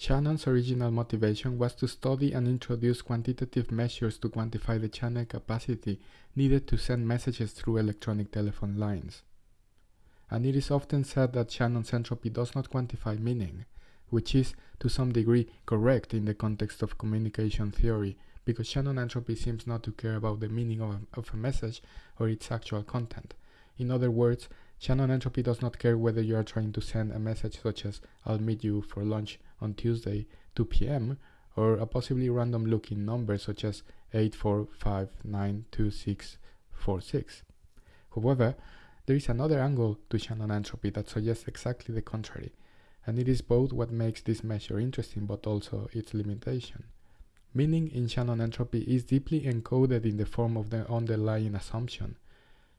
Shannon's original motivation was to study and introduce quantitative measures to quantify the channel capacity needed to send messages through electronic telephone lines. And it is often said that Shannon's entropy does not quantify meaning, which is to some degree correct in the context of communication theory, because Shannon entropy seems not to care about the meaning of a, of a message or its actual content. In other words, Shannon entropy does not care whether you are trying to send a message such as I'll meet you for lunch on Tuesday 2 p.m. or a possibly random looking number such as 84592646. However, there is another angle to Shannon entropy that suggests exactly the contrary, and it is both what makes this measure interesting but also its limitation. Meaning in Shannon entropy is deeply encoded in the form of the underlying assumption.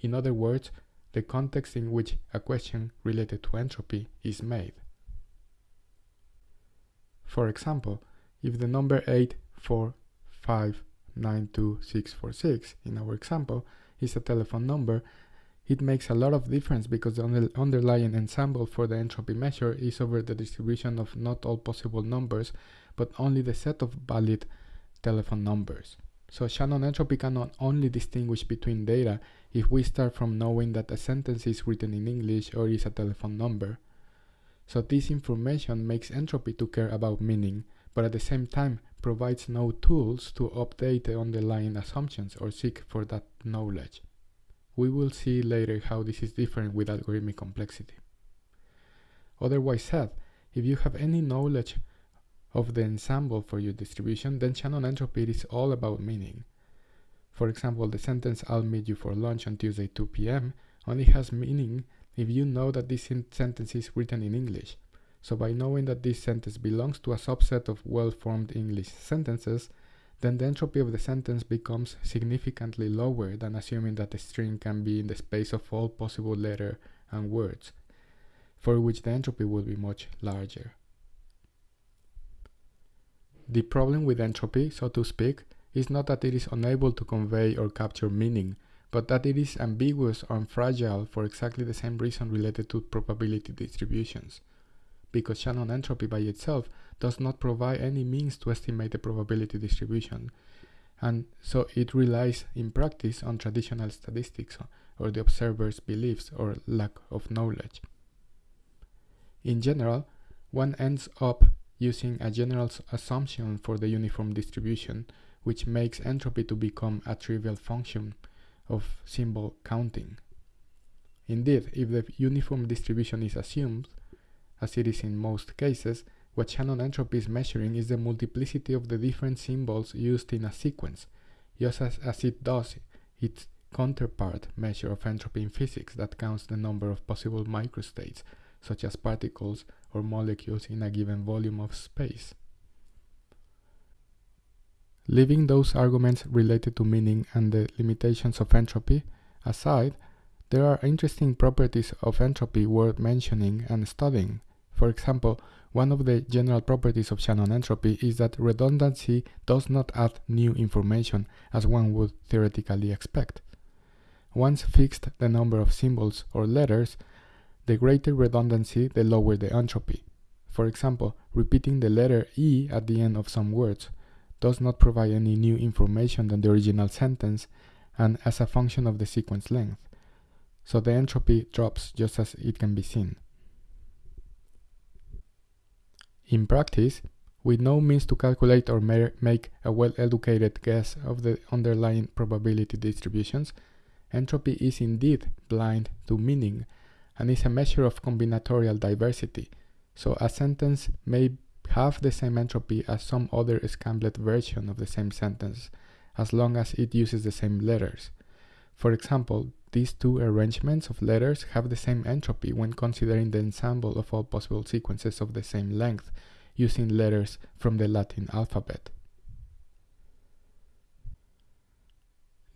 In other words, the context in which a question related to entropy is made. For example, if the number 8459246 in our example is a telephone number, it makes a lot of difference because the underlying ensemble for the entropy measure is over the distribution of not all possible numbers, but only the set of valid telephone numbers. So Shannon entropy cannot only distinguish between data if we start from knowing that a sentence is written in English or is a telephone number. So this information makes entropy to care about meaning, but at the same time provides no tools to update the underlying assumptions or seek for that knowledge. We will see later how this is different with algorithmic complexity. Otherwise said, if you have any knowledge of the ensemble for your distribution, then Shannon entropy is all about meaning. For example, the sentence I'll meet you for lunch on Tuesday 2 p.m. only has meaning if you know that this sentence is written in English. So by knowing that this sentence belongs to a subset of well-formed English sentences, then the entropy of the sentence becomes significantly lower than assuming that the string can be in the space of all possible letters and words, for which the entropy will be much larger. The problem with entropy, so to speak, is not that it is unable to convey or capture meaning, but that it is ambiguous and fragile for exactly the same reason related to probability distributions. Because Shannon entropy by itself does not provide any means to estimate the probability distribution, and so it relies in practice on traditional statistics or the observer's beliefs or lack of knowledge. In general, one ends up using a general assumption for the uniform distribution, which makes entropy to become a trivial function of symbol counting. Indeed, if the uniform distribution is assumed, as it is in most cases, what Shannon entropy is measuring is the multiplicity of the different symbols used in a sequence, just as, as it does its counterpart measure of entropy in physics that counts the number of possible microstates, such as particles or molecules in a given volume of space. Leaving those arguments related to meaning and the limitations of entropy aside, there are interesting properties of entropy worth mentioning and studying. For example, one of the general properties of Shannon entropy is that redundancy does not add new information as one would theoretically expect. Once fixed the number of symbols or letters, the greater redundancy, the lower the entropy. For example, repeating the letter E at the end of some words does not provide any new information than the original sentence and as a function of the sequence length. So the entropy drops just as it can be seen. In practice, with no means to calculate or make a well-educated guess of the underlying probability distributions, entropy is indeed blind to meaning and is a measure of combinatorial diversity. So a sentence may have the same entropy as some other scamblet version of the same sentence, as long as it uses the same letters. For example, these two arrangements of letters have the same entropy when considering the ensemble of all possible sequences of the same length, using letters from the Latin alphabet.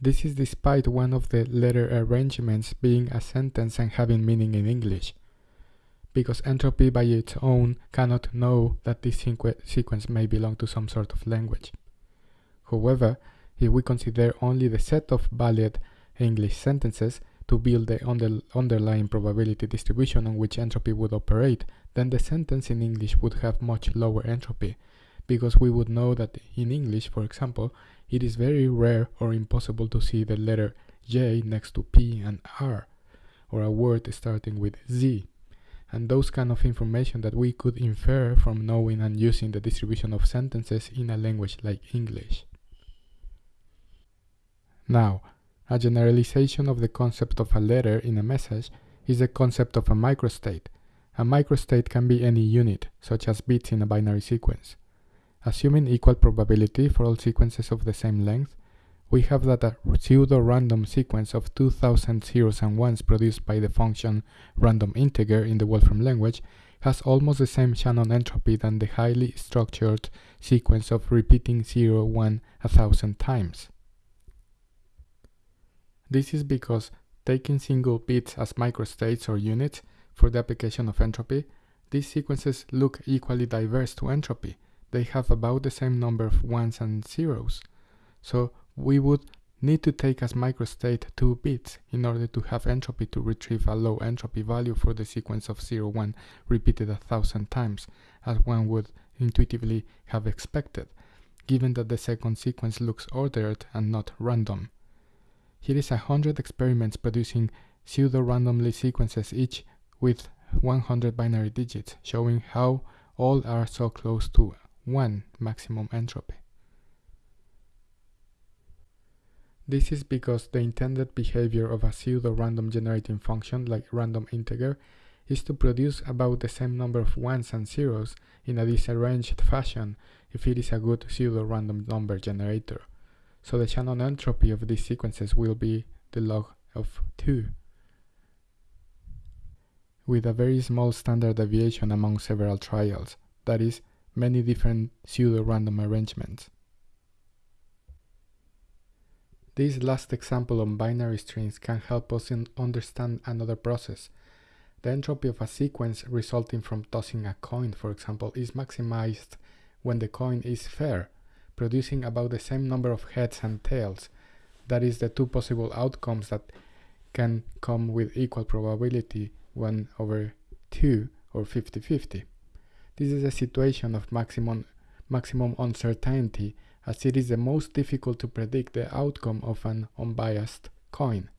This is despite one of the letter arrangements being a sentence and having meaning in English, because entropy by its own cannot know that this sequence may belong to some sort of language. However, if we consider only the set of valid English sentences to build the under underlying probability distribution on which entropy would operate, then the sentence in English would have much lower entropy, because we would know that in English, for example, it is very rare or impossible to see the letter J next to P and R, or a word starting with Z, and those kind of information that we could infer from knowing and using the distribution of sentences in a language like English. Now, a generalization of the concept of a letter in a message is the concept of a microstate. A microstate can be any unit, such as bits in a binary sequence. Assuming equal probability for all sequences of the same length, we have that uh, a pseudo-random sequence of 2000 zeros and ones produced by the function random integer in the Wolfram language has almost the same Shannon entropy than the highly structured sequence of repeating 0, 1 a thousand times. This is because taking single bits as microstates or units for the application of entropy, these sequences look equally diverse to entropy. They have about the same number of ones and zeros. So we would need to take as microstate 2 bits in order to have entropy to retrieve a low entropy value for the sequence of 0, 1 repeated a thousand times, as one would intuitively have expected, given that the second sequence looks ordered and not random. Here is a hundred experiments producing pseudo-randomly sequences each with 100 binary digits, showing how all are so close to 1 maximum entropy. This is because the intended behavior of a pseudo-random generating function like random integer is to produce about the same number of ones and zeros in a disarranged fashion if it is a good pseudo-random number generator. So the Shannon entropy of these sequences will be the log of 2 with a very small standard deviation among several trials, that is, many different pseudo-random arrangements. This last example on binary strings can help us understand another process. The entropy of a sequence resulting from tossing a coin, for example, is maximized when the coin is fair, producing about the same number of heads and tails. That is the two possible outcomes that can come with equal probability 1 over 2 or 50-50. This is a situation of maximum, maximum uncertainty as it is the most difficult to predict the outcome of an unbiased coin.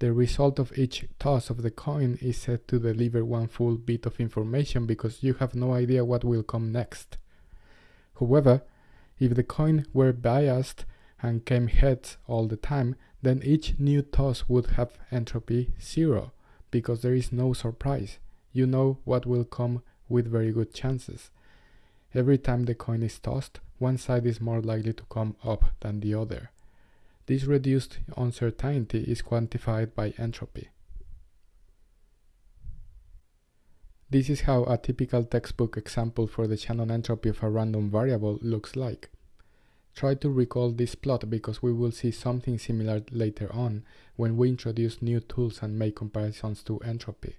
The result of each toss of the coin is said to deliver one full bit of information because you have no idea what will come next. However, if the coin were biased and came heads all the time, then each new toss would have entropy zero, because there is no surprise. You know what will come with very good chances. Every time the coin is tossed, one side is more likely to come up than the other. This reduced uncertainty is quantified by entropy. This is how a typical textbook example for the Shannon entropy of a random variable looks like. Try to recall this plot because we will see something similar later on when we introduce new tools and make comparisons to entropy.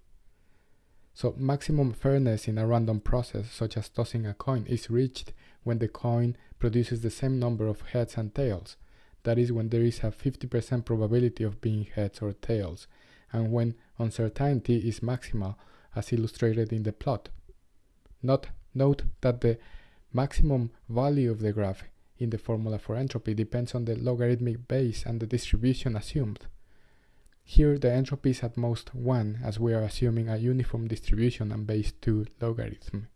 So maximum fairness in a random process, such as tossing a coin, is reached when the coin produces the same number of heads and tails. That is when there is a 50% probability of being heads or tails, and when uncertainty is maximal, as illustrated in the plot. Not, note that the maximum value of the graph in the formula for entropy depends on the logarithmic base and the distribution assumed. Here the entropy is at most 1 as we are assuming a uniform distribution and base 2 logarithm,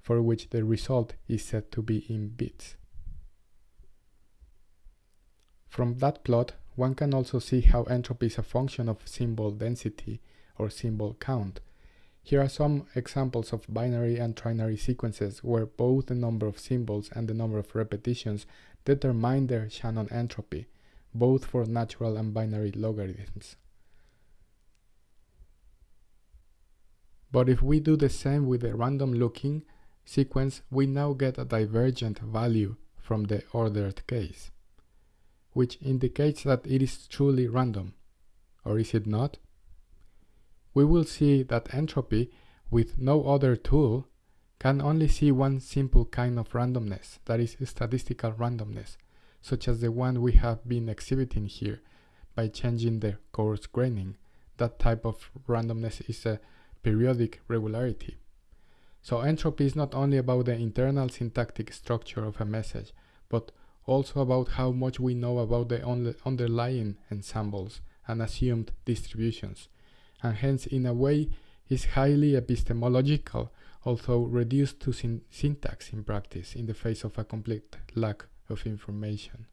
for which the result is said to be in bits. From that plot, one can also see how entropy is a function of symbol density or symbol count, here are some examples of binary and trinary sequences where both the number of symbols and the number of repetitions determine their Shannon entropy, both for natural and binary logarithms. But if we do the same with the random looking sequence, we now get a divergent value from the ordered case, which indicates that it is truly random. Or is it not? we will see that entropy, with no other tool, can only see one simple kind of randomness, that is statistical randomness, such as the one we have been exhibiting here by changing the coarse graining. That type of randomness is a periodic regularity. So entropy is not only about the internal syntactic structure of a message, but also about how much we know about the underlying ensembles and assumed distributions, and hence in a way is highly epistemological, although reduced to syn syntax in practice in the face of a complete lack of information.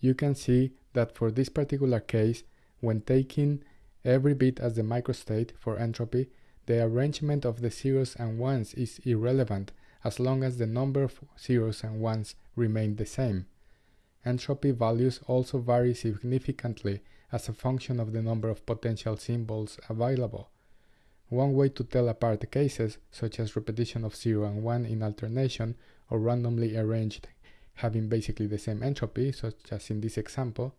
You can see that for this particular case, when taking every bit as the microstate for entropy, the arrangement of the zeros and ones is irrelevant as long as the number of zeros and ones remain the same. Entropy values also vary significantly as a function of the number of potential symbols available. One way to tell apart cases, such as repetition of 0 and 1 in alternation, or randomly arranged having basically the same entropy, such as in this example,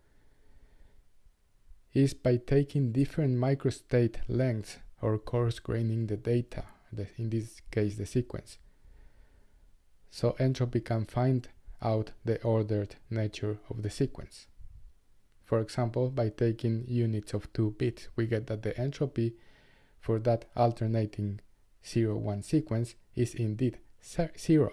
is by taking different microstate lengths or coarse graining the data, the, in this case the sequence. So entropy can find out the ordered nature of the sequence. For example, by taking units of 2 bits, we get that the entropy for that alternating 0-1 sequence is indeed 0.